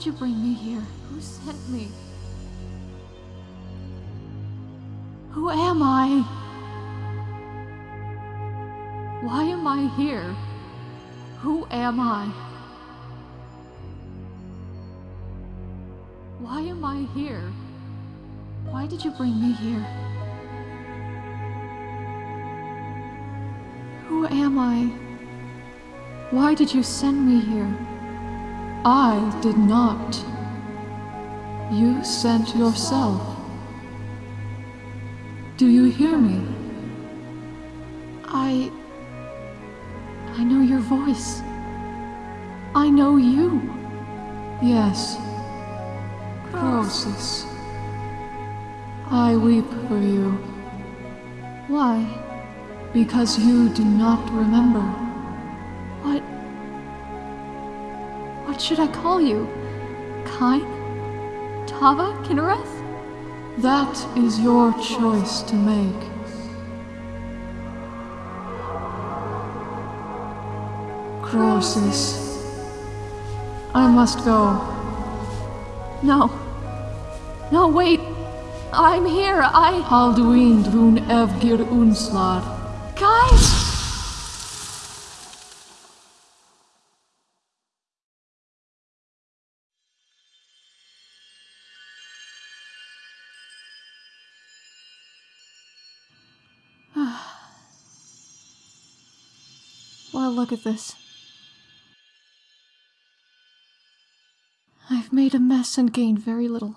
Did you bring me here? Who sent me? Who am I? Why am I here? Who am I? Why am I here? Why did you bring me here? Who am I? Why did you send me here? I did not. You sent yourself. Do you hear me? I. I know your voice. I know you. Yes. Croesus. I weep for you. Why? Because you do not remember. What should I call you? Kyne? Tava? Kynareth? That is your choice to make. Croesus. I must go. No. No, wait. I'm here. I. Alduin drun evgir unslar. Guys! Look at this. I've made a mess and gained very little.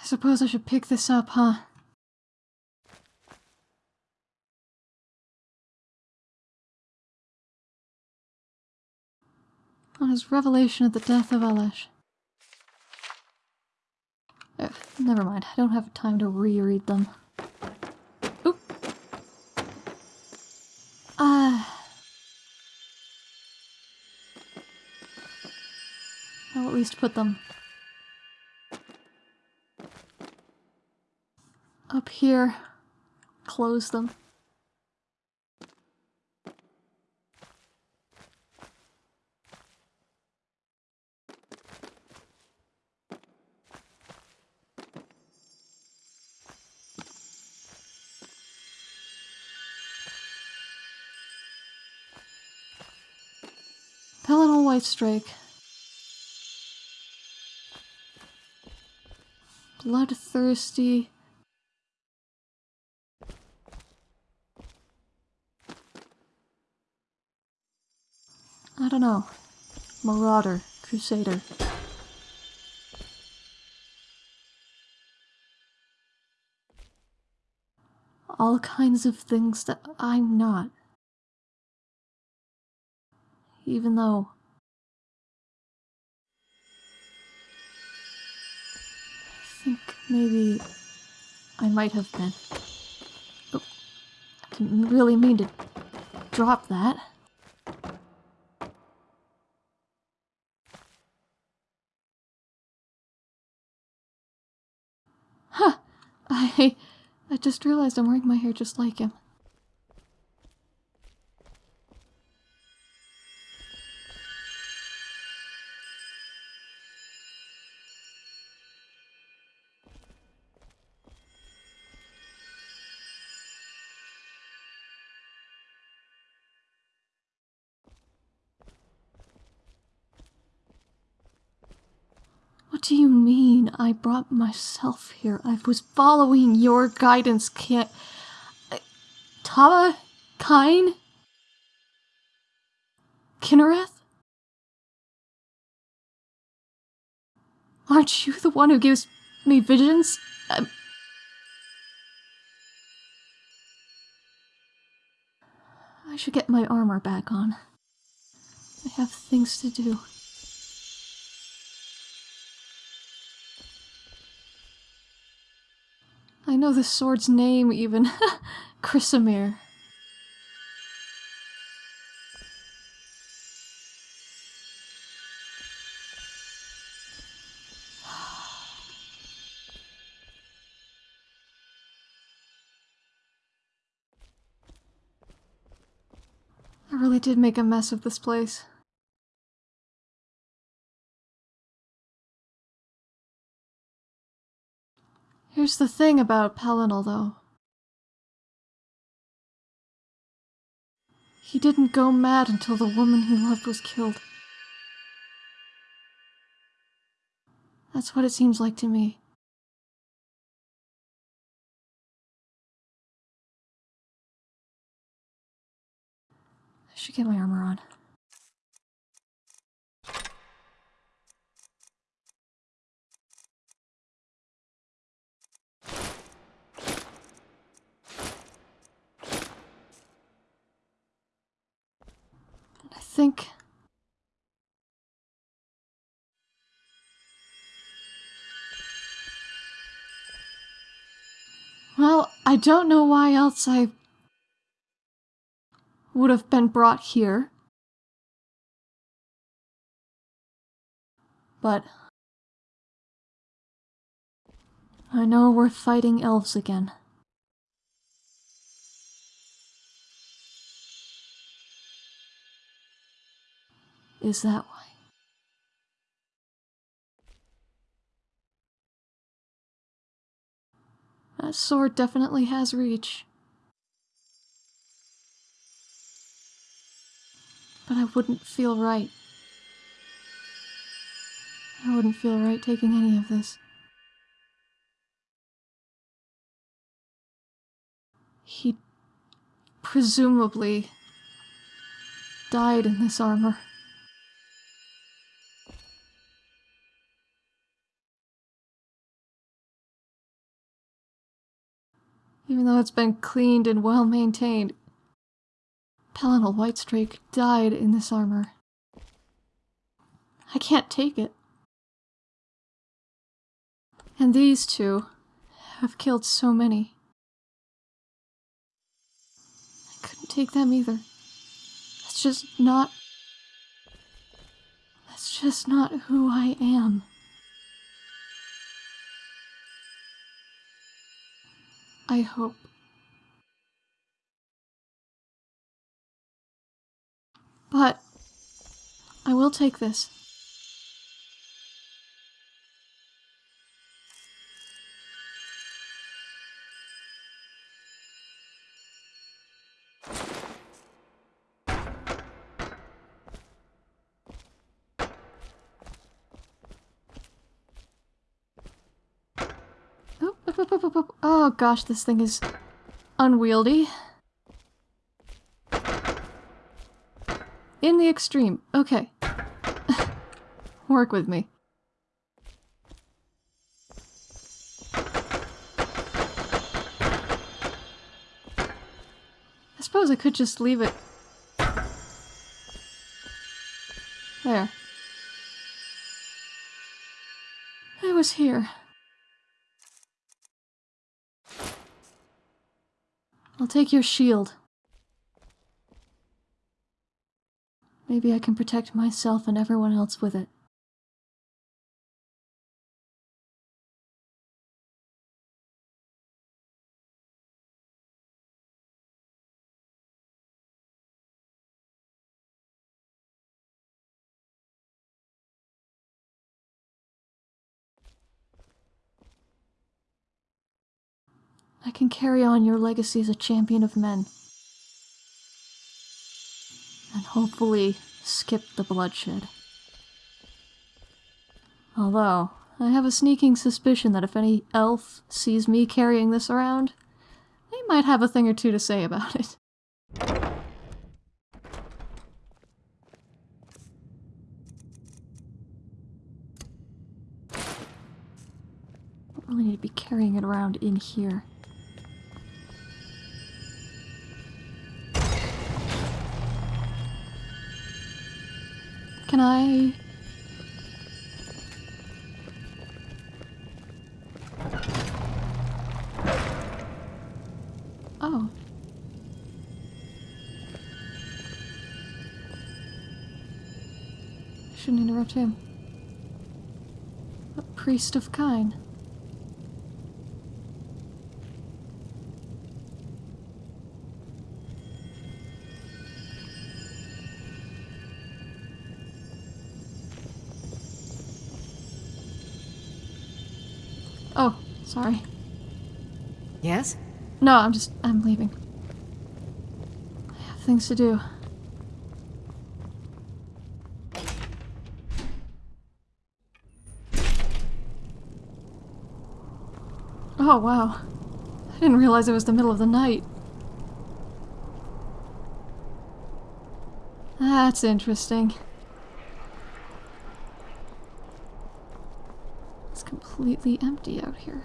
I suppose I should pick this up, huh? On his revelation of the death of Elesh. Uh, never mind, I don't have time to reread them. Oop. Ah. I'll at least put them up here. Close them. Whitestrake. Bloodthirsty. I don't know. Marauder, Crusader. All kinds of things that I'm not. Even though. Maybe I might have been. Oh, I didn't really mean to drop that. Huh. I... I just realized I'm wearing my hair just like him. I brought myself here? I was following your guidance, can't... Tava? Kyne? Kynareth? Aren't you the one who gives me visions? Um, I should get my armor back on. I have things to do. I know the sword's name, even. Chrysamere. I really did make a mess of this place. Here's the thing about Pelinal, though. He didn't go mad until the woman he loved was killed. That's what it seems like to me. I should get my armor on. Think Well, I don't know why else I would have been brought here. But I know we're fighting elves again. Is that why? That sword definitely has reach. But I wouldn't feel right. I wouldn't feel right taking any of this. He presumably died in this armor. Even though it's been cleaned and well maintained, Pelinal Whitestrake died in this armor. I can't take it. And these two have killed so many. I couldn't take them either. That's just not. That's just not who I am. I hope. But I will take this. Oop, oop, oop, oop. Oh gosh, this thing is unwieldy. In the extreme. Okay. Work with me. I suppose I could just leave it. There. I was here. I'll take your shield. Maybe I can protect myself and everyone else with it. I can carry on your legacy as a champion of men. And hopefully skip the bloodshed. Although, I have a sneaking suspicion that if any elf sees me carrying this around, they might have a thing or two to say about it. Don't really need to be carrying it around in here. Can I... Oh. Shouldn't interrupt him. A priest of Kyne. Sorry. Yes? No, I'm just. I'm leaving. I have things to do. Oh, wow. I didn't realize it was the middle of the night. That's interesting. It's completely empty out here.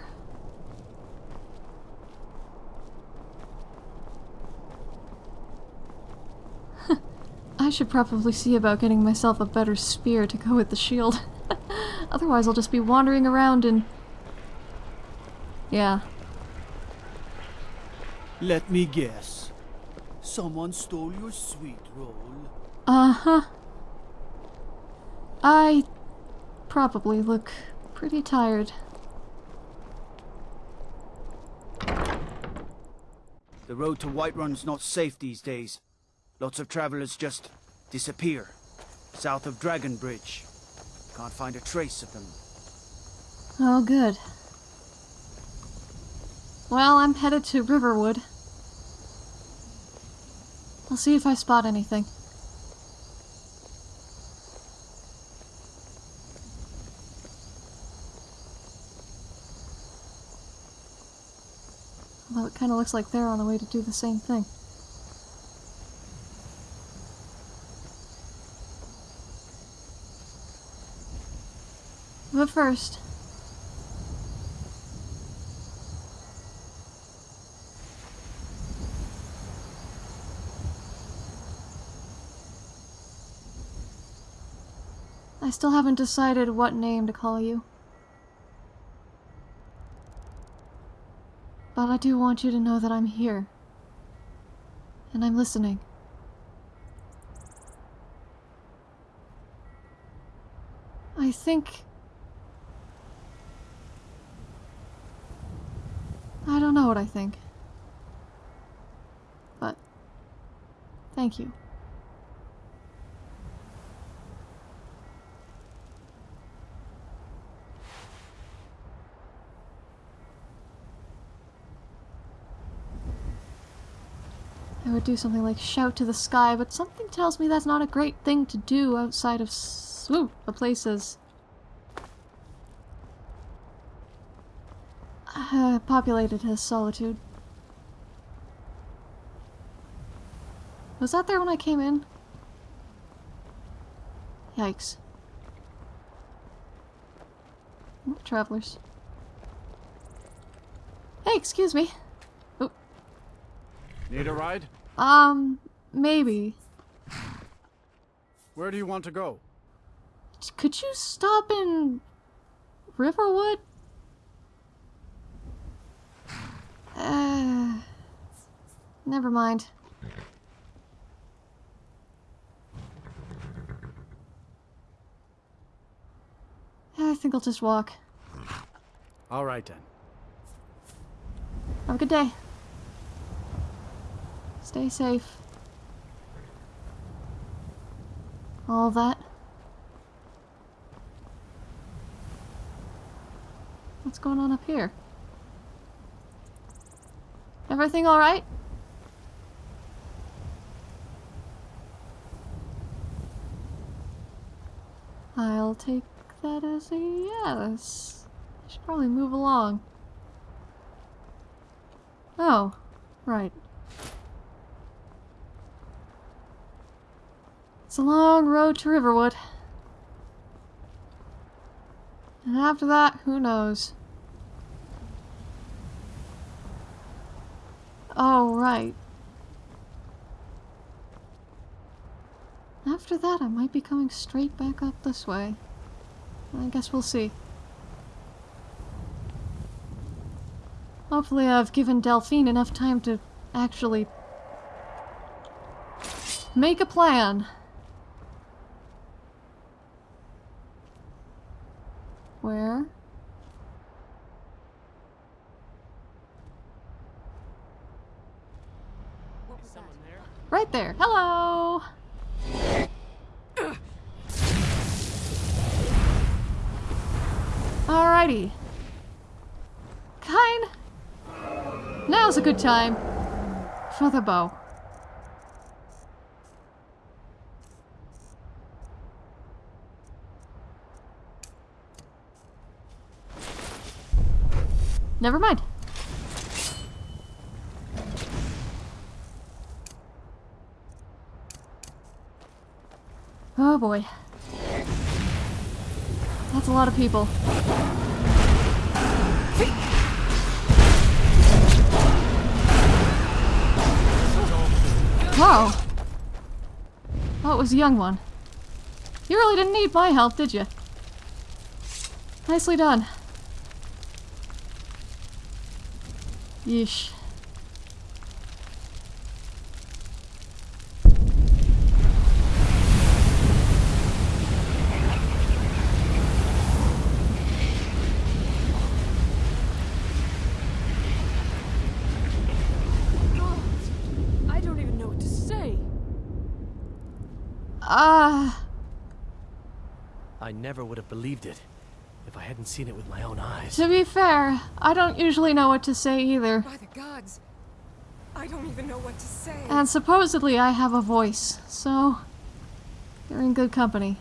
Should probably see about getting myself a better spear to go with the shield. Otherwise I'll just be wandering around and... Yeah. Let me guess. Someone stole your sweet roll. Uh-huh. I probably look pretty tired. The road to Whiterun's not safe these days. Lots of travelers just disappear. South of Dragon Bridge. Can't find a trace of them. Oh, good. Well, I'm headed to Riverwood. I'll see if I spot anything. Although it kind of looks like they're on the way to do the same thing. But first, I still haven't decided what name to call you. But I do want you to know that I'm here. And I'm listening. I think... I don't know what I think. But... Thank you. I would do something like shout to the sky, but something tells me that's not a great thing to do outside of s- ooh, the places uh, populated his solitude. Was that there when I came in? Yikes. More travelers. Hey, excuse me. Need a ride? Um, maybe. Where do you want to go? Could you stop in Riverwood? Never mind. I think I'll just walk. All right then. Have a good day. Stay safe. All that. What's going on up here? Everything alright? I'll take that as a yes. I should probably move along. Oh, right. It's a long road to Riverwood. And after that, who knows? Oh, right. After that, I might be coming straight back up this way. I guess we'll see. Hopefully I've given Delphine enough time to actually make a plan. Where? Right there. Hello! Good time for the bow. Never mind. Oh boy. That's a lot of people. Whoa. Oh, it was a young one. You really didn't need my help, did you? Nicely done. Yeesh. I don't even know what to say. Ah. I never would have believed it if I hadn't seen it with my own eyes. to be fair, I don't usually know what to say either. By the gods, I don't even know what to say. And supposedly I have a voice, so you're in good company.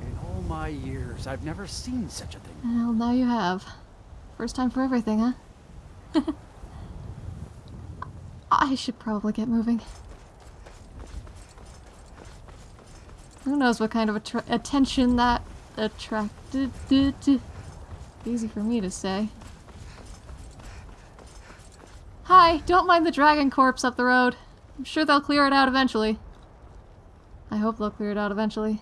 In all my years, I've never seen such a thing. Well, now you have. First time for everything, huh? I should probably get moving. Who knows what kind of attention that attracted. Easy for me to say. Hi, don't mind the dragon corpse up the road. I'm sure they'll clear it out eventually. I hope they'll clear it out eventually.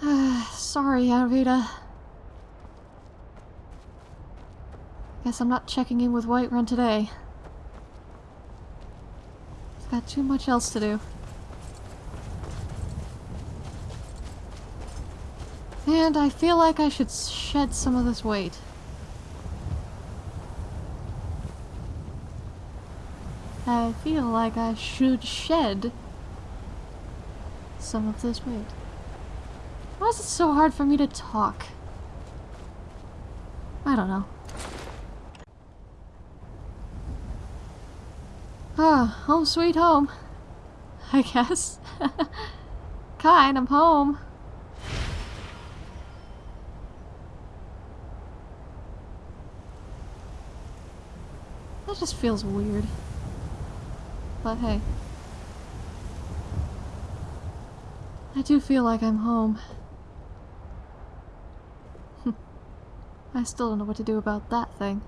Sorry, Arvita. Guess I'm not checking in with Whiterun today. I've got too much else to do. And I feel like I should shed some of this weight. I feel like I should shed some of this weight. Why is it so hard for me to talk? I don't know. Ah, home sweet home. I guess. kind, I'm home. That just feels weird. But hey. I do feel like I'm home. I still don't know what to do about that thing.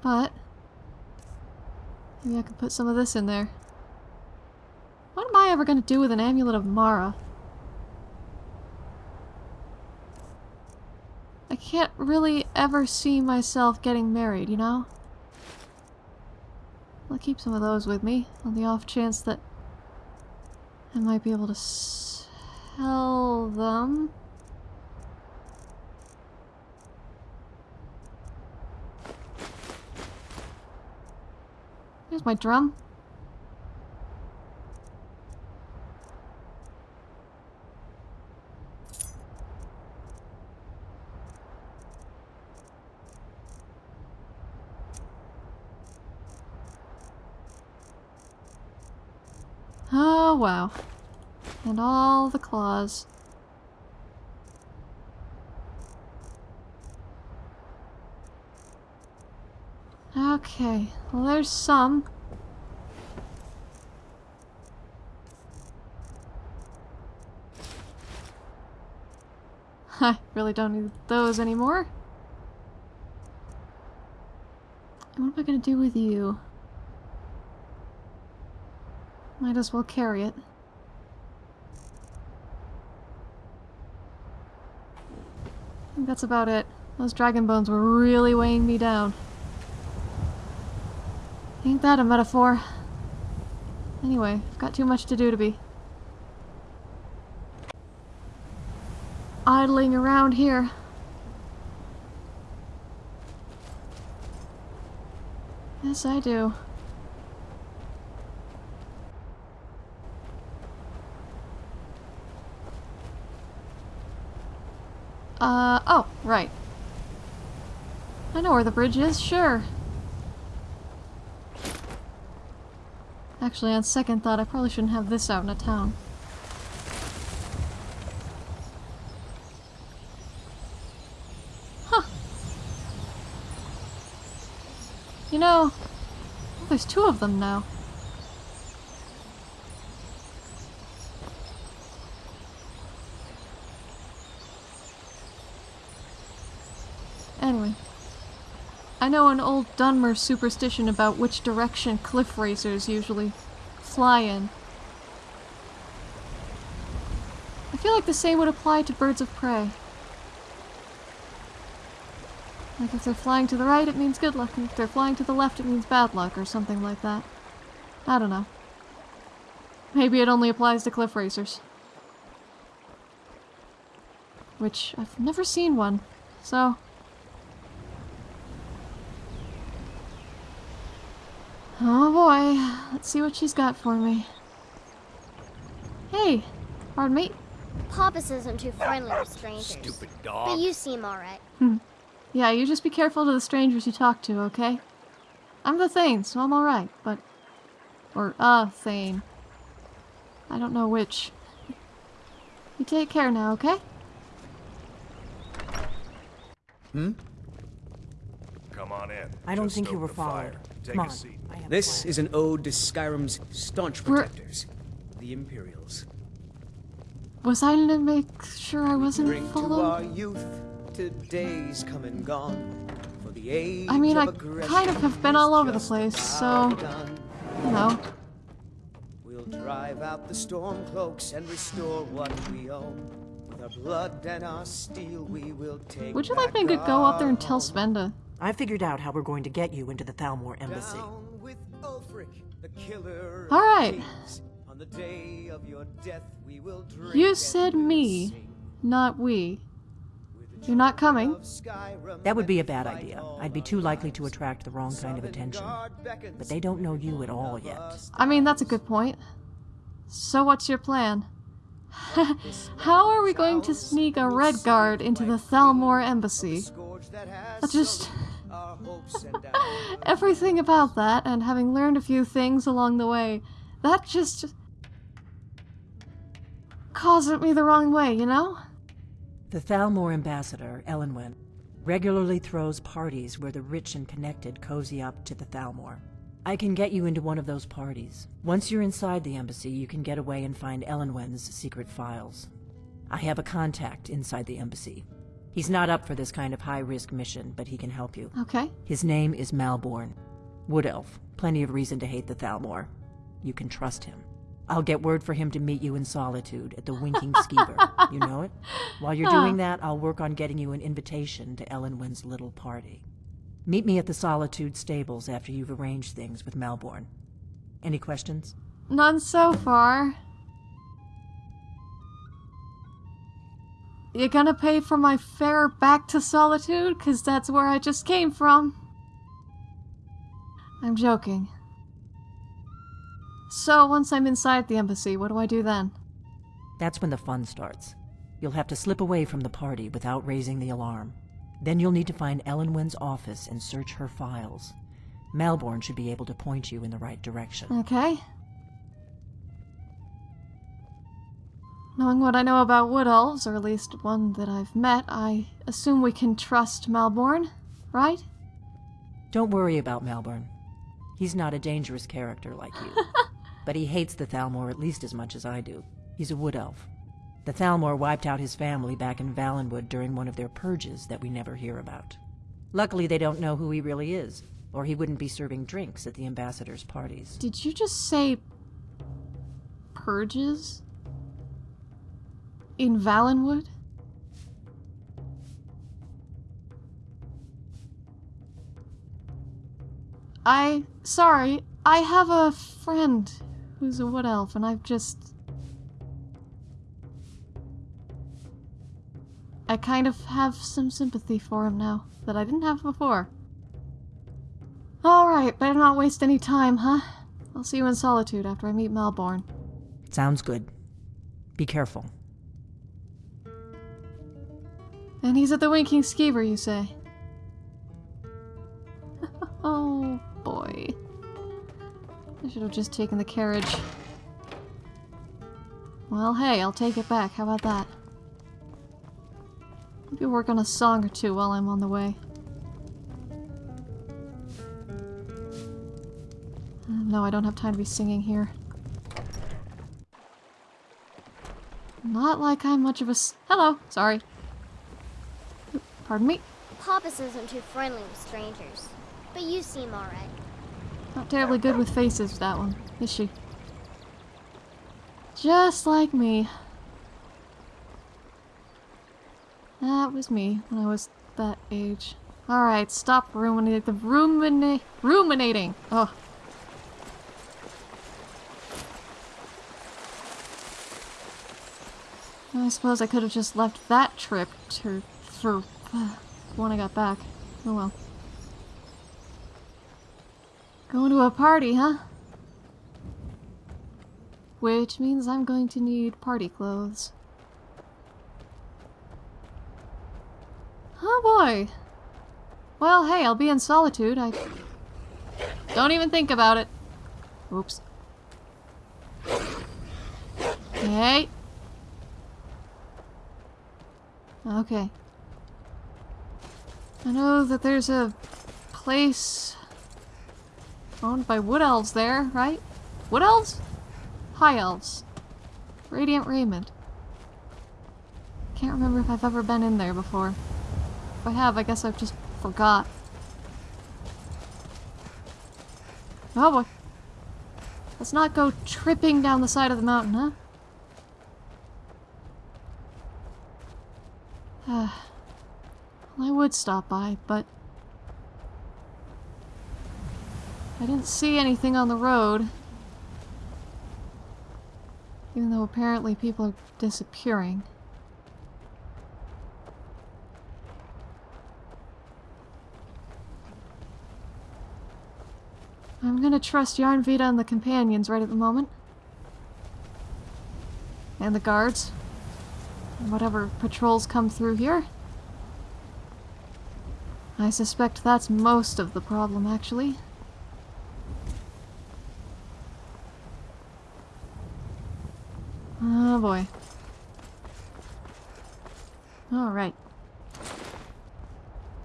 But... Maybe I can put some of this in there. What am I ever gonna do with an amulet of Mara? I can't really ever see myself getting married, you know? I'll keep some of those with me, on the off chance that I might be able to sell them. Here's my drum. Oh, wow. And all the claws. Okay, well there's some. I really don't need those anymore. And what am I gonna do with you? Might as well carry it. I think that's about it. Those dragon bones were really weighing me down. Ain't that a metaphor? Anyway, I've got too much to do to be idling around here. Yes, I do. Uh, oh, right. I know where the bridge is, sure. Actually, on second thought, I probably shouldn't have this out in a town. Huh. You know, well, there's two of them now. Anyway. I know an old Dunmer superstition about which direction cliff racers usually fly in. I feel like the same would apply to birds of prey. Like if they're flying to the right, it means good luck, and if they're flying to the left, it means bad luck, or something like that. I don't know. Maybe it only applies to cliff racers. Which, I've never seen one, so... Oh boy, let's see what she's got for me. Hey, pardon me. Poppus isn't too friendly with strangers. Stupid dog. But dog. you seem alright. Yeah, you just be careful to the strangers you talk to, okay? I'm the Thane, so I'm alright, but... Or, uh, Thane. I don't know which. You take care now, okay? Hmm? Come on in. I don't Just think you were followed. fire. Followed. Take Come a on. seat. I a This is an ode to Skyrim's staunch We're- protectors, the Imperials. Was I to make sure I wasn't Drink to our followed? youth, today's come and gone. For the age I mean, I of aggression kind of have been all over the place, so- done. You know. We'll drive out the storm cloaks and restore what we own. With our blood and our steel, we will take. Would you like me to go up there and our tell home. Spenda? I figured out how we're going to get you into the Thalmor embassy. Down with Ulfric, the killer All right. kings. On the day of your death, we will drink You said me, sing. not we. You're not coming? That would be a bad idea. I'd be too likely to attract the wrong kind of attention. But they don't know you at all yet. I mean, that's a good point. So what's your plan? How are we going to sneak a Redguard into the Thalmor embassy? I just-. Everything about that, and having learned a few things along the way, that just caused me the wrong way, you know? The Thalmor ambassador, Elenwen, regularly throws parties where the rich and connected cozy up to the Thalmor. I can get you into one of those parties. Once you're inside the embassy, you can get away and find Elenwen's secret files. I have a contact inside the embassy. He's not up for this kind of high-risk mission, but he can help you. Okay. His name is Malborn. Wood Elf. Plenty of reason to hate the Thalmor. You can trust him. I'll get word for him to meet you in solitude at the Winking Skeever. You know it? While you're doing that, I'll work on getting you an invitation to Elenwen's little party. Meet me at the Solitude stables after you've arranged things with Malborn. Any questions? None so far. You gonna pay for my fare back to Solitude? Cause that's where I just came from. I'm joking. So, once I'm inside the embassy, what do I do then? That's when the fun starts. You'll have to slip away from the party without raising the alarm. Then you'll need to find Elenwen's office and search her files. Malborn should be able to point you in the right direction. Okay. Knowing what I know about wood elves, or at least one that I've met, I assume we can trust Malborn, right? Don't worry about Malborn. He's not a dangerous character like you. but he hates the Thalmor at least as much as I do. He's a wood elf. The Thalmor wiped out his family back in Valenwood during one of their purges that we never hear about. Luckily, they don't know who he really is, or he wouldn't be serving drinks at the ambassador's parties. Did you just say purges? In Valenwood? I. Sorry, I have a friend who's a wood elf, and I've just. I kind of have some sympathy for him now that I didn't have before. Alright, better not waste any time, huh? I'll see you in solitude after I meet Malborn. Sounds good. Be careful. And he's at the Winking Skeever, you say? oh, boy. I should have just taken the carriage. Well, hey, I'll take it back. How about that? Maybe work on a song or two while I'm on the way. Uh, No, I don't have time to be singing here. Not like I'm much of a s- Hello, sorry. Pardon me? Papas isn't too friendly with strangers. But you seem alright. Not terribly good with faces, that one, is she? Just like me. That was me when I was that age. Alright, stop ruminating. The rumina- ruminating. Oh. I suppose I could have just left that trip to for when I got back. Oh well. Going to a party, huh? Which means I'm going to need party clothes. Oh boy. Well, hey, I'll be in solitude. I don't even think about it. Oops. Hey. Okay. I know that there's a place owned by wood elves there, right? Wood elves? High elves. Radiant Raiment. Can't remember if I've ever been in there before. If I have, I guess I've just forgot. Oh boy. Let's not go tripping down the side of the mountain, huh? well, I would stop by, but I didn't see anything on the road. Even though apparently people are disappearing. I'm gonna trust Yarnvita and the companions right at the moment. And the guards. And whatever patrols come through here. I suspect that's most of the problem, actually. Oh boy. Alright.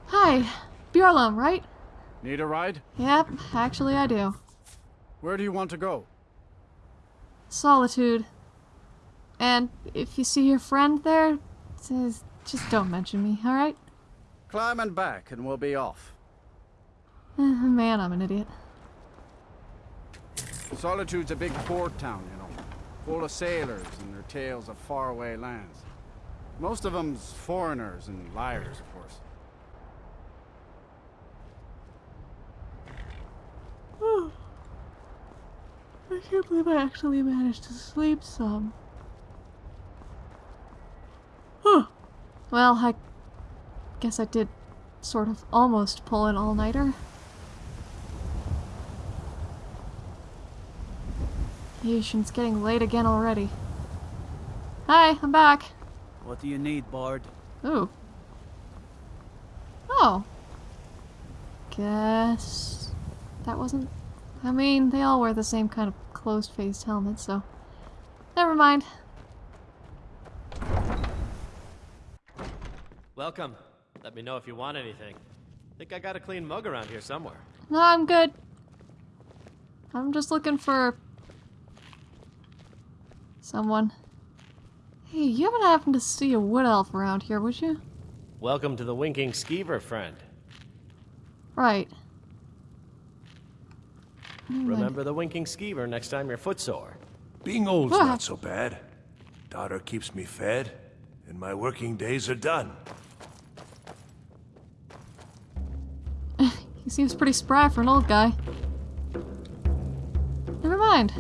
Hi! Bjorlam, right? Need a ride? Yep, actually I do. Where do you want to go? Solitude. And if you see your friend there, just just don't mention me, alright? Climb and back and we'll be off. Eh, man, I'm an idiot. Solitude's a big port town, you know. Full of sailors and their tales of faraway lands. Most of them's foreigners and liars, of course. I can't believe I actually managed to sleep some. Huh. Well, I guess I did sort of almost pull an all-nighter. Yeesh, and it's getting late again already. Hi, I'm back. What do you need, Bard? Ooh. Oh. Guess that wasn't. I mean, they all wear the same kind of closed-faced helmet, so never mind. Welcome. Let me know if you want anything. Think I got a clean mug around here somewhere. No, I'm good. I'm just looking for someone. Hey, you haven't happened to see a wood elf around here, would you? Welcome to the Winking Skeever, friend. Right. Never mind. Remember the Winking Skeever next time you're footsore. Being old's Ah. not so bad. Daughter keeps me fed, and my working days are done. He seems pretty spry for an old guy. Never mind.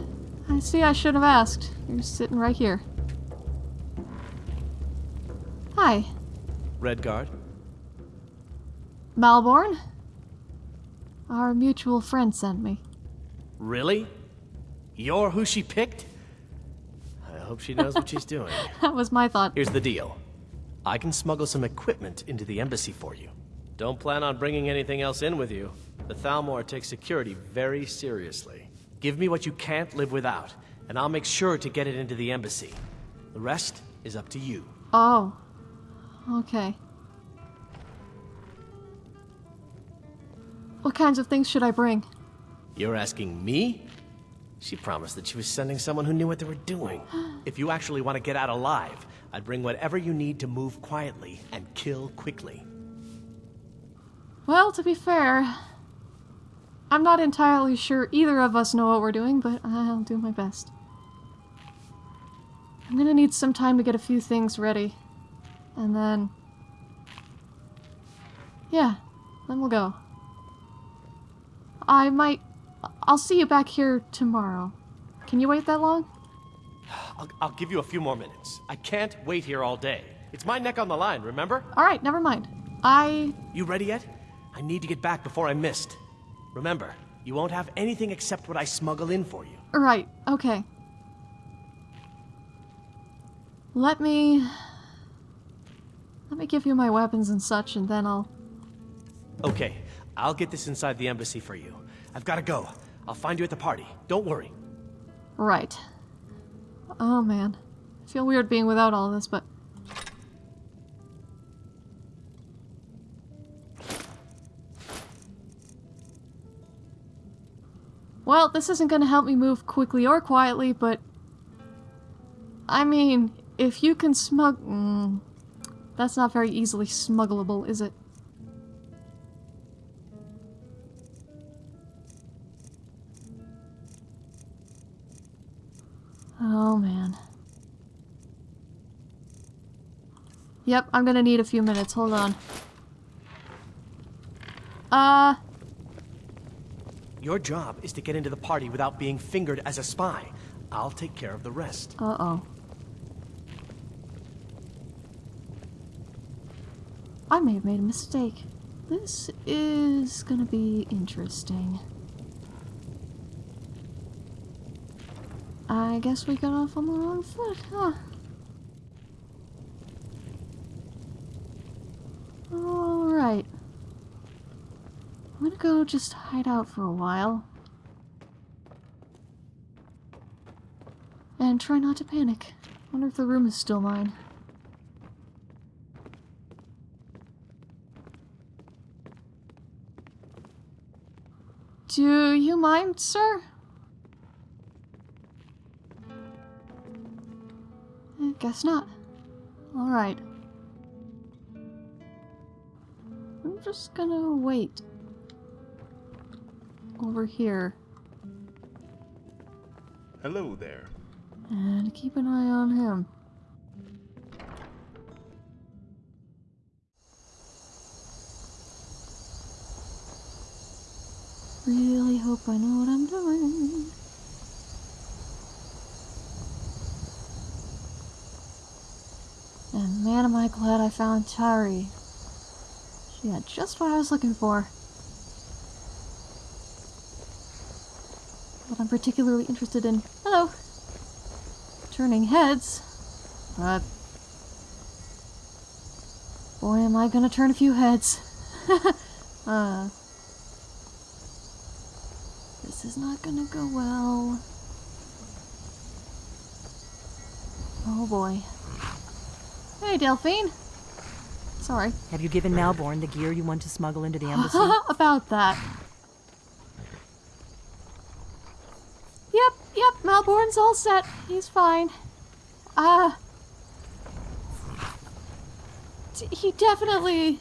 I see I should have asked. You're sitting right here. Hi. Redguard? Malborn? Our mutual friend sent me. Really? You're who she picked? I hope she knows what she's doing. That was my thought. Here's the deal. I can smuggle some equipment into the embassy for you. Don't plan on bringing anything else in with you. The Thalmor takes security very seriously. Give me what you can't live without, and I'll make sure to get it into the embassy. The rest is up to you. Oh. Okay. What kinds of things should I bring? You're asking me? She promised that she was sending someone who knew what they were doing. If you actually want to get out alive, I'd bring whatever you need to move quietly and kill quickly. Well, to be fair, I'm not entirely sure either of us know what we're doing, but I'll do my best. I'm gonna need some time to get a few things ready. And then... Yeah, then we'll go. I might... I'll see you back here tomorrow. Can you wait that long? I'll, I'll give you a few more minutes. I can't wait here all day. It's my neck on the line, remember? Alright, never mind. I... You ready yet? I need to get back before I missed. Remember, you won't have anything except what I smuggle in for you. Right, okay. Let me... Let me give you my weapons and such, and then I'll... Okay, I'll get this inside the embassy for you. I've gotta go. I'll find you at the party. Don't worry. Right. Oh man. I feel weird being without all this, but... Well, this isn't gonna help me move quickly or quietly, but... I mean, if you can smug... Mm, that's not very easily smuggleable, is it? Oh, man. Yep, I'm gonna need a few minutes. Hold on. Uh... Your job is to get into the party without being fingered as a spy. I'll take care of the rest. Uh-oh. I may have made a mistake. This is gonna be interesting. I guess we got off on the wrong foot, huh? Alright. I'm gonna go just hide out for a while. And try not to panic. Wonder if the room is still mine. Do you mind, sir? I guess not. Alright. I'm just gonna wait. Over here. Hello there. And keep an eye on him. Really hope I know what I'm doing. And man am I glad I found Taarie. She had just what I was looking for. What I'm particularly interested in. Hello! Turning heads. But. Boy, am I gonna turn a few heads. uh. This is not gonna go well. Oh boy. Hey, Delphine. Sorry. Have you given Malborn the gear you want to smuggle into the embassy? About that. Yep, yep, Malborn's all set. He's fine. Uh... He definitely...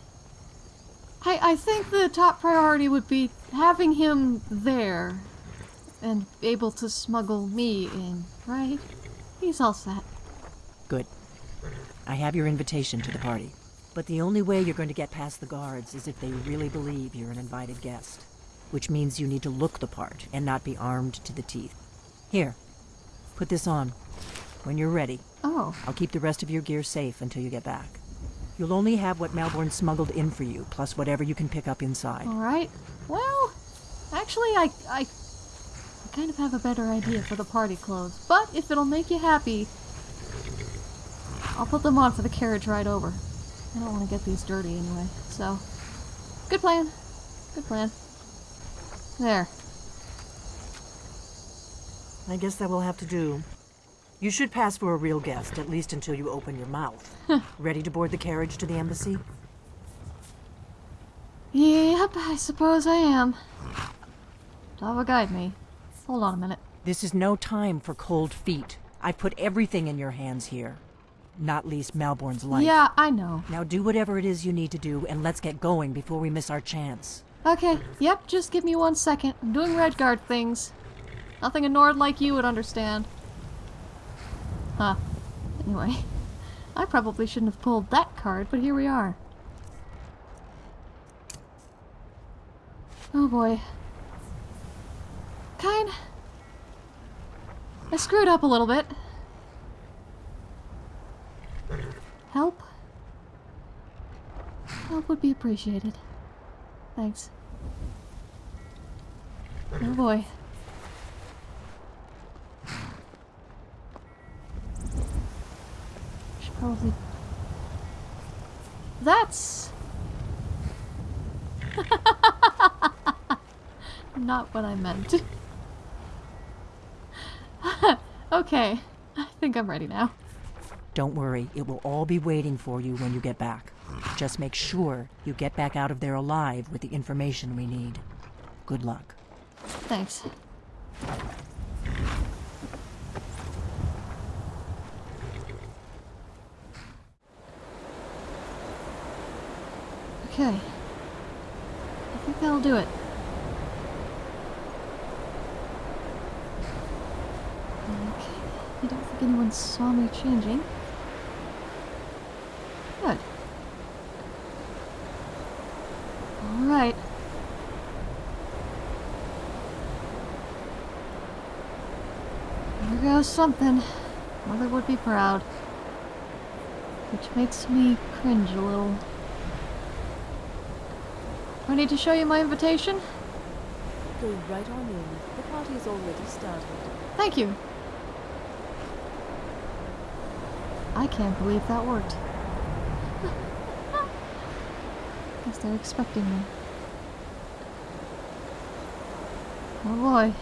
I, I think the top priority would be having him there. And able to smuggle me in, right? He's all set. Good. I have your invitation to the party. But the only way you're going to get past the guards is if they really believe you're an invited guest. Which means you need to look the part and not be armed to the teeth. Here, put this on. When you're ready, Oh. I'll keep the rest of your gear safe until you get back. You'll only have what Malborn smuggled in for you, plus whatever you can pick up inside. Alright. Well, actually, I, I, I kind of have a better idea for the party clothes. But if it'll make you happy, I'll put them on for the carriage ride over. I don't want to get these dirty anyway, so... Good plan. Good plan. There. I guess that will have to do. You should pass for a real guest, at least until you open your mouth. Ready to board the carriage to the embassy? Yep, I suppose I am. Dava, guide me. Hold on a minute. This is no time for cold feet. I've put everything in your hands here. Not least Malborn's life. Yeah, I know. Now do whatever it is you need to do, and let's get going before we miss our chance. Okay, yep, just give me one second. I'm doing Redguard things. Nothing a Nord like you would understand. Huh. Anyway, I probably shouldn't have pulled that card, but here we are. Oh boy. Kyne. I screwed up a little bit. Help? Help would be appreciated. Thanks. Oh boy. Should probably... That's... Not what I meant. okay. I think I'm ready now. Don't worry, it will all be waiting for you when you get back. Just make sure you get back out of there alive with the information we need. Good luck. Thanks. Okay. I think that'll do it. Okay. I don't think anyone saw me changing. Good. Alright. Here goes something. Mother would be proud. Which makes me cringe a little. Do I need to show you my invitation? Go right on in. The party has already started. Thank you. I can't believe that worked. Guess they're expecting me. Oh boy.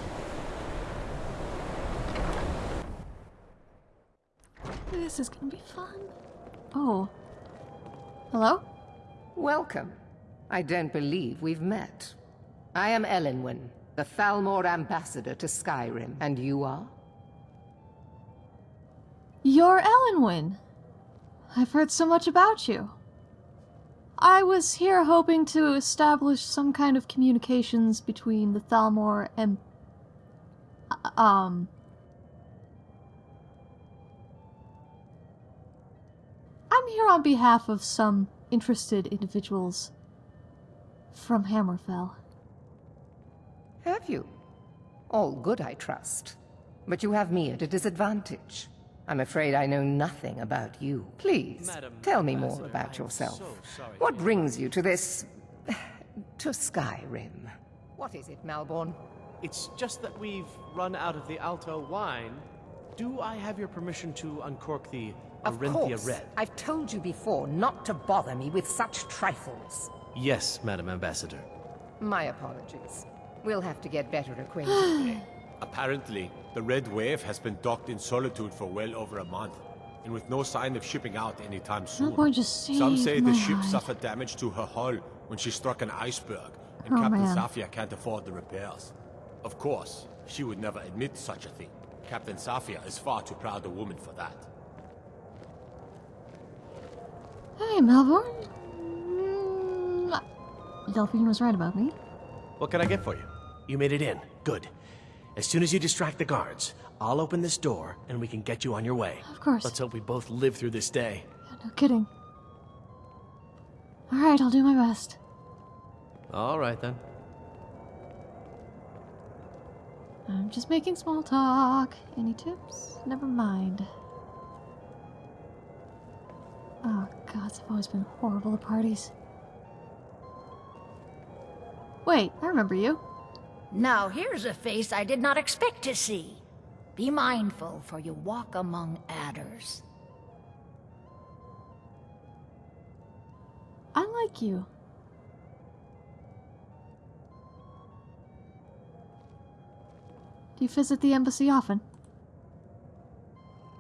This is gonna be fun. Oh. Hello? Welcome. I don't believe we've met. I am Elenwen, the Thalmor ambassador to Skyrim, and you are? You're Elenwen. I've heard so much about you. I was here hoping to establish some kind of communications between the Thalmor and... uh, Um... I'm here on behalf of some interested individuals from Hammerfell. Have you? All good, I trust. But you have me at a disadvantage. I'm afraid I know nothing about you. Please, Madam tell me more about yourself. so what brings you to this... to Skyrim? What is it, Malborn? It's just that we've run out of the Alto wine. Do I have your permission to uncork the Of Arenthia course. Red? I've told you before not to bother me with such trifles. Yes, Madam Ambassador. My apologies. We'll have to get better acquainted. Apparently, the Red Wave has been docked in Solitude for well over a month, and with no sign of shipping out anytime soon. boy just Some say my the ship hide. suffered damage to her hull when she struck an iceberg, and Oh, Captain man. Safia can't afford the repairs. Of course, she would never admit such a thing. Captain Safia is far too proud a woman for that. Hey, Malborn. Mm, Delphine was right about me. What can I get for you? You made it in. Good. As soon as you distract the guards, I'll open this door and we can get you on your way. Of course. Let's hope we both live through this day. No kidding. Alright, I'll do my best. All right then. I'm just making small talk. Any tips? Never mind. Oh, gods, I've always been horrible at parties. Wait, I remember you. Now here's a face I did not expect to see. Be mindful, for you walk among adders. I like you. Do you visit the embassy often?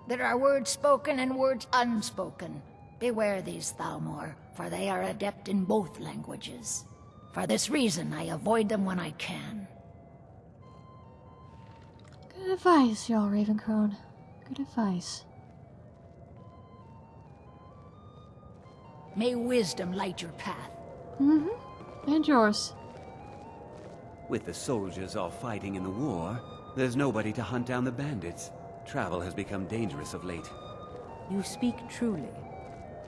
There are words spoken and words unspoken. Beware these Thalmor, for they are adept in both languages. For this reason, I avoid them when I can. Good advice, Jarl Ravencrone. Good advice. May wisdom light your path. Mm-hmm. And yours. With the soldiers all fighting in the war, there's nobody to hunt down the bandits. Travel has become dangerous of late. You speak truly.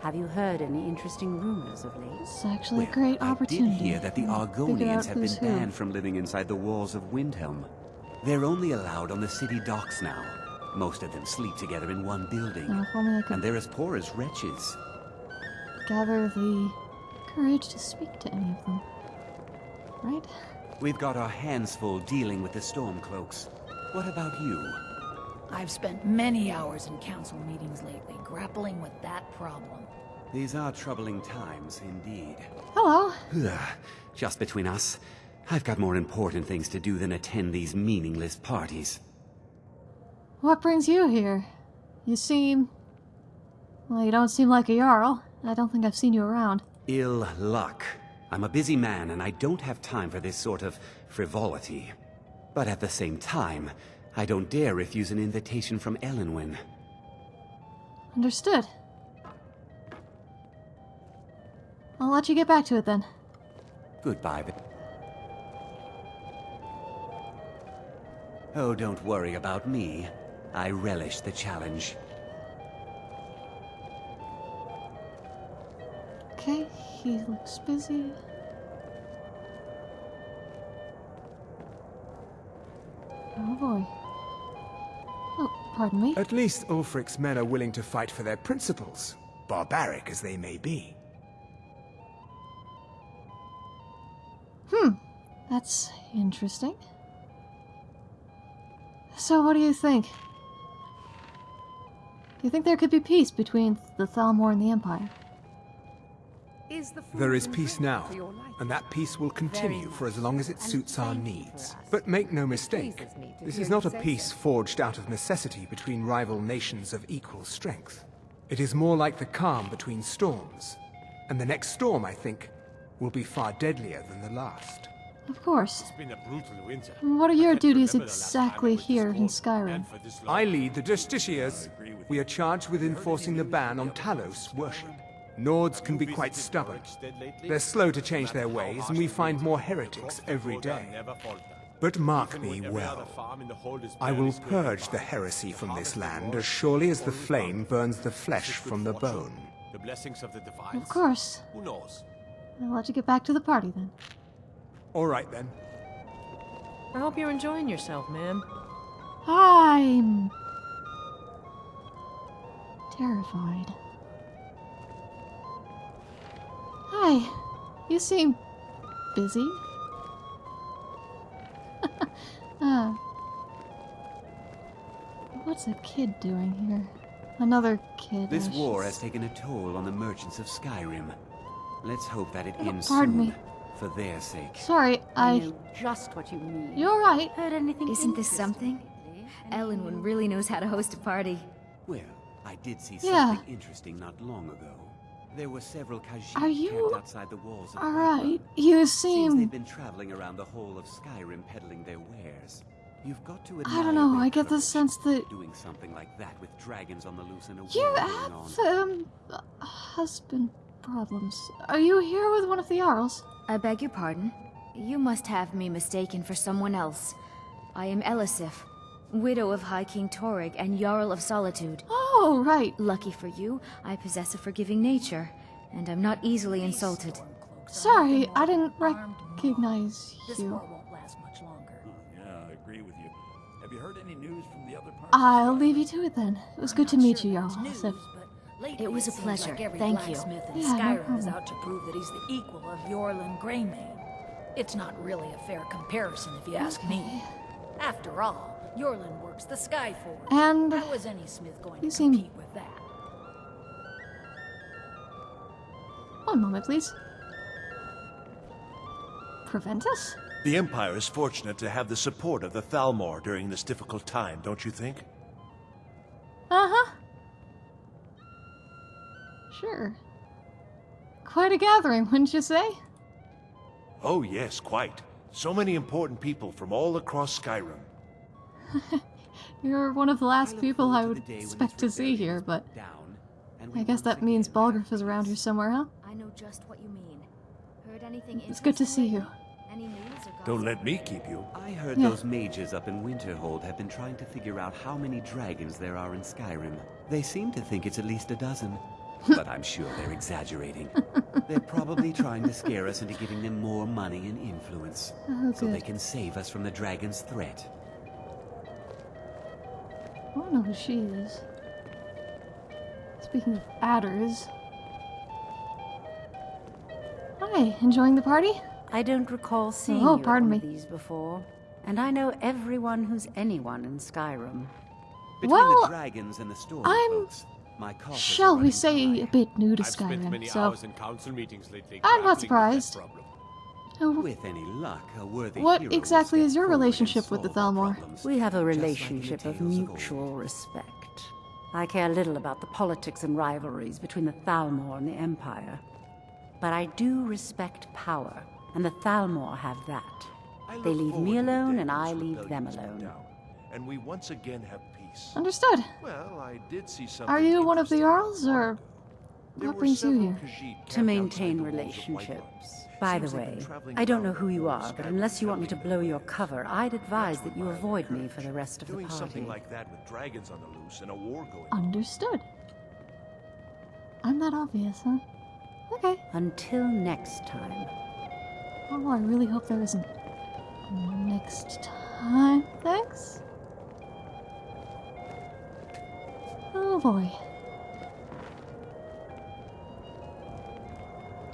Have you heard any interesting rumors of late? It's actually a great opportunity. I did hear that the to figure out Argonians have been who's who. banned from living inside the walls of Windhelm. They're only allowed on the city docks now. Most of them sleep together in one building. Oh, if only I could And they're as poor as wretches. gather the courage to speak to any of them. Right? We've got our hands full dealing with the Stormcloaks. What about you? I've spent many hours in council meetings lately, grappling with that problem. These are troubling times, indeed. Hello. Ugh, Just between us, I've got more important things to do than attend these meaningless parties. What brings you here? You seem... Well, you don't seem like a Jarl. I don't think I've seen you around. Ill luck. I'm a busy man and I don't have time for this sort of frivolity. But at the same time, I don't dare refuse an invitation from Elenwen. Understood. I'll let you get back to it then. Goodbye, Oh, don't worry about me. I relish the challenge. Okay, he looks busy. Oh boy. Oh, pardon me. At least Ulfric's men are willing to fight for their principles, barbaric as they may be. Hmm, that's interesting. So, what do you think? Do you think there could be peace between the Thalmor and the Empire? There is peace now, and that peace will continue for as long as it suits our needs. But make no mistake, this is not a peace forged out of necessity between rival nations of equal strength. It is more like the calm between storms, and the next storm, I think, will be far deadlier than the last. Of course. It's been a brutal winter. What are your duties exactly here in Skyrim? I lead the Justiciars. We are charged with enforcing the ban on Talos worship. Nords can be quite stubborn. They're slow to change their ways, and we find more heretics every day. But mark me well. I will purge the heresy from this land as surely as the flame burns the flesh from the bone. The blessings of the divine. Of course. Who knows? I'll let you get back to the party then. All right then. I hope you're enjoying yourself, ma'am. I'm terrified. Hi, you seem busy. uh, what's a kid doing here? Another kid. This war has taken a toll on the merchants of Skyrim. Let's hope that it Oh, ends pardon soon, me. For their sake. Sorry, I. know just what you mean. You're right. Heard anything Isn't this interesting something? Elenwen really knows how to host a party. Well, I did see Yeah. something interesting not long ago. There were several Khajiit Are you- camped outside the walls of All Whiterun. right, you Seems they've been traveling around the whole of Skyrim peddling their wares. You've got to I don't know. I get the sense that Doing something like that with dragons on the loose and a you have on. um husband problems. Are you here with one of the Jarls? I beg your pardon. You must have me mistaken for someone else. I am Elisif, widow of High King Torygg and Jarl of Solitude. Oh, right. Lucky for you, I possess a forgiving nature, and I'm not easily insulted. Sorry, I didn't recognize This you. war won't last much longer. Hmm, yeah, I agree with you. Have you heard any news from the other parts? I'll leave you to it then. It was good to meet you, Jarl. Sif. It was a seems pleasure. Like every Thank you. blacksmith in Yeah, no Skyrim is problem. out to prove that he's the equal of Eorlund Gray-Mane. It's not really a fair comparison, if you ask me. After all, Yorlin works the sky Skyforge. And how is any smith going you to seem- compete with that? One moment, please. prevent us? The Empire is fortunate to have the support of the Thalmor during this difficult time, don't you think? Uh-huh. Sure. Quite a gathering, wouldn't you say? Oh yes, quite. So many important people from all across Skyrim. You're one of the last people I would expect to see here, but I guess that means Balgruuf is around here somewhere, huh? I know just what you mean. Heard anything It's good to see you. Any news or Don't let me keep you. I heard Yeah. those mages up in Winterhold have been trying to figure out how many dragons there are in Skyrim. They seem to think it's at least a dozen. But I'm sure they're exaggerating. they're probably trying to scare us into giving them more money and influence. Oh, so they can save us from the dragon's threat. I don't know who she is. Speaking of adders. Hi, enjoying the party? I don't recall seeing Oh, you at pardon one me. these before. And I know everyone who's anyone in Skyrim. Between Well, the dragons and the storm I'm- folks, my coffers are Shall we running say a bit new to I've spent many Skyrim, so hours in council meetings lately. I'm not surprised. Oh, With any luck, a worthy what hero exactly is your relationship with the Thalmor? We have a just like in the relationship of mutual respect. I care little about the politics and rivalries between the Thalmor and the Empire. But I do respect power, and the Thalmor have that. They leave me alone, and I leave them is put alone. Down, And we once again have peace. Understood. Well, I did see something Are you one of the interesting. Jarls, or There what brings you here? Khajiit To maintain outside the walls of Whiterun. relationships. By the Seems they've way, I don't know who you are, but unless you want me to blow your cover, I'd advise that you avoid me for the rest of the party. Doing party. something like that with dragons on the loose and a war going on. Understood. I'm that obvious, huh? Okay. Until next time. Oh, I really hope there isn't. Next time, thanks? Oh boy.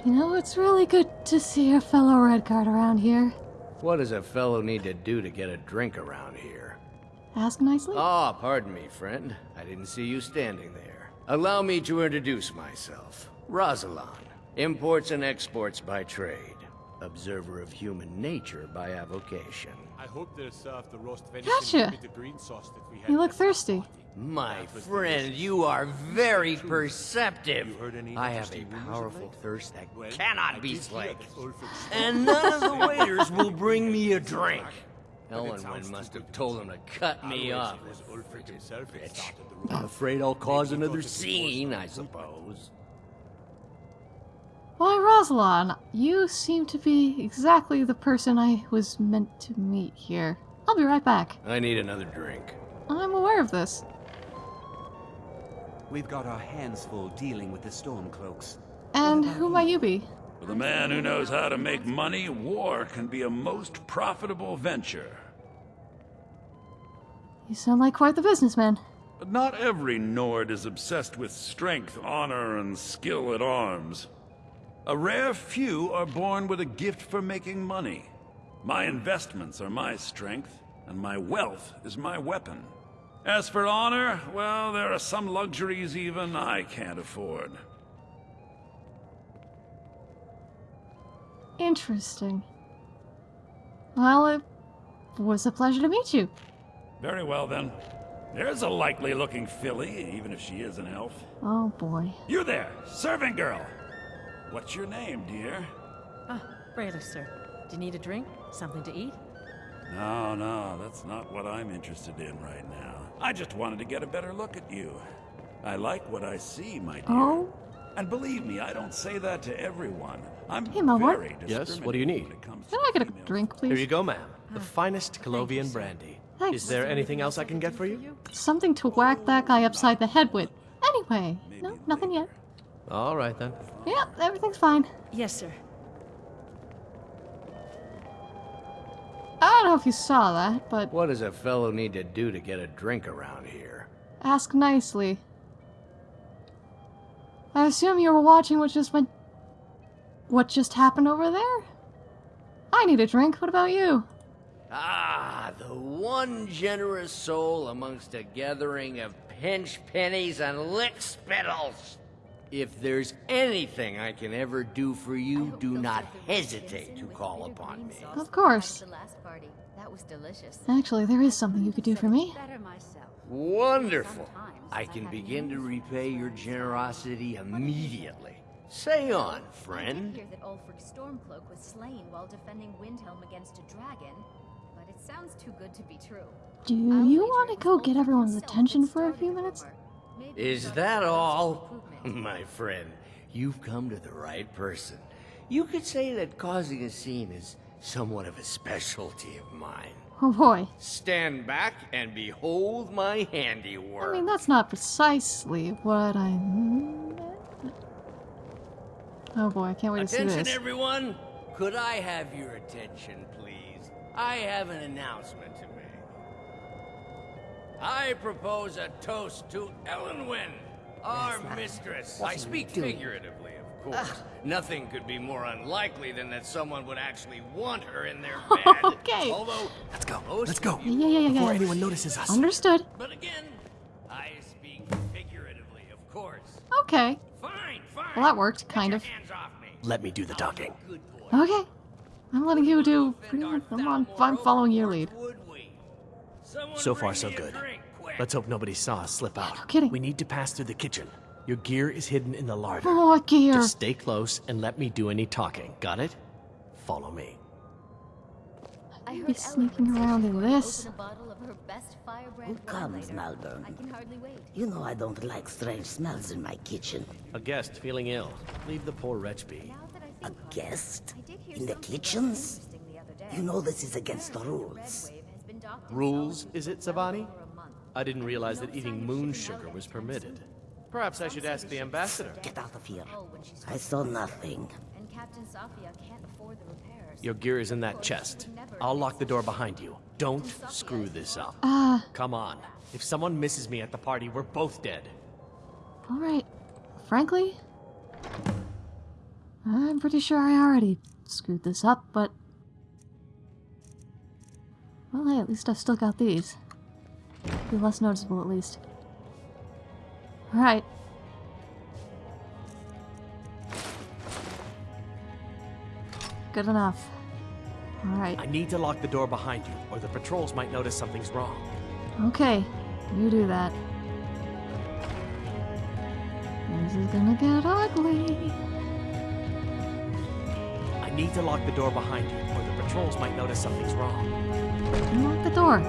You know, it's really good to see a fellow Redguard around here. What does a fellow need to do to get a drink around here? Ask nicely. Ah, pardon me, friend. I didn't see you standing there. Allow me to introduce myself. Razelan, imports and exports by trade. Observer of human nature by avocation. I hope they'll serve the roast venison Gotcha. with the green sauce that we had. You look thirsty. My friend, you are very perceptive. You heard any I have a interesting rumors of powerful thirst that cannot be did slaked. And none of the waiters will bring me a drink. But Elenwen must have told him to cut me off. it was Ulfric himself who bitch. I'm afraid I'll cause another thought it was scene, I suppose. Why, Razelan, you seem to be exactly the person I was meant to meet here. I'll be right back. I need another drink. I'm aware of this. We've got our hands full dealing with the Stormcloaks. And who might you be? For the man who knows how to make money, war can be a most profitable venture. You sound like quite the businessman. But not every Nord is obsessed with strength, honor, and skill at arms. A rare few are born with a gift for making money. My investments are my strength, and my wealth is my weapon. As for honor, well, there are some luxuries even I can't afford. Interesting. Well, it was a pleasure to meet you. Very well, then. There's a likely looking filly, even if she is an elf. Oh boy. You there, serving girl! What's your name, dear? Ah, Brelas, sir. Do you need a drink? Something to eat? No, no, that's not what I'm interested in right now. I just wanted to get a better look at you. I like what I see, my dear. Oh? And believe me, I don't say that to everyone. I'm Hey, Malborn. very Yes, what do you need? discriminating Can I get a drink, please? Here you go, ma'am. The oh. finest Colovian brandy. Thanks. Is there anything else I can get for you? Something to whack that guy upside the head with. Anyway, no, nothing yet. All right, then. Yeah, everything's fine. Yes, sir. I don't know if you saw that, but What does a fellow need to do to get a drink around here? ask nicely. I assume you were watching what just went. What just happened over there? I need a drink. What about you? Ah, the one generous soul amongst a gathering of pinch pennies and lick spittles. If there's anything I can ever do for you, do not hesitate to call upon me. Of course. The last party. That was delicious. Actually, there is something you could do for me. Wonderful. I can begin to repay your generosity immediately. Say on, friend. I hear that Ulfric Stormcloak was slain while defending Windhelm against a dragon, but it sounds too good to be true. Do you want to go get everyone's attention for a few minutes? Is that all? My friend, you've come to the right person. You could say that causing a scene is somewhat of a specialty of mine. Oh boy. Stand back and behold my handiwork. I mean, that's not precisely what I meant. Oh boy, I can't wait to see this. Attention, everyone! Could I have your attention, please? I have an announcement to make. I propose a toast to Elenwen, our mistress. I speak figuratively, of ah. course. Nothing could be more unlikely than that someone would actually want her in their bed. Okay. Although, let's go. Let's go. Yeah, yeah, yeah, yeah. Before anyone notices us. Understood. But again, I speak figuratively, of course. Okay. Fine, fine. Well, that worked, kind of. Let me do the talking. Okay. I'm letting you do pretty much. I'm, on, I'm following your lead. So far, so good. Let's hope nobody saw us slip out. no kidding. We need to pass through the kitchen. Your gear is hidden in the larder. Oh, what gear? Just stay close and let me do any talking. Got it? Follow me. I heard Be sneaking around in this. open a bottle of her best firebrand Who comes, later. Malborn? I can hardly wait. You know I don't like strange smells in my kitchen. A guest feeling ill. Leave the poor wretch be. A guest? In the kitchens? You know this is against the rules. Rules, is it, Tsavani? I didn't realize that eating moon sugar was permitted. Perhaps I should ask the ambassador. Get out of here. I saw nothing. And Captain Safia can't afford the repairs. Your gear is in that chest. I'll lock the door behind you. Don't screw this up. Ah. Come on. If someone misses me at the party, we're both dead. Alright. Frankly, I'm pretty sure I already screwed this up, but. Well, hey, at least I've still got these. Be less noticeable, at least. Alright. Good enough. Alright. I need to lock the door behind you, or the patrols might notice something's wrong. Okay, you do that. This is gonna get ugly. I need to lock the door behind you, or the patrols might notice something's wrong. Lock the door.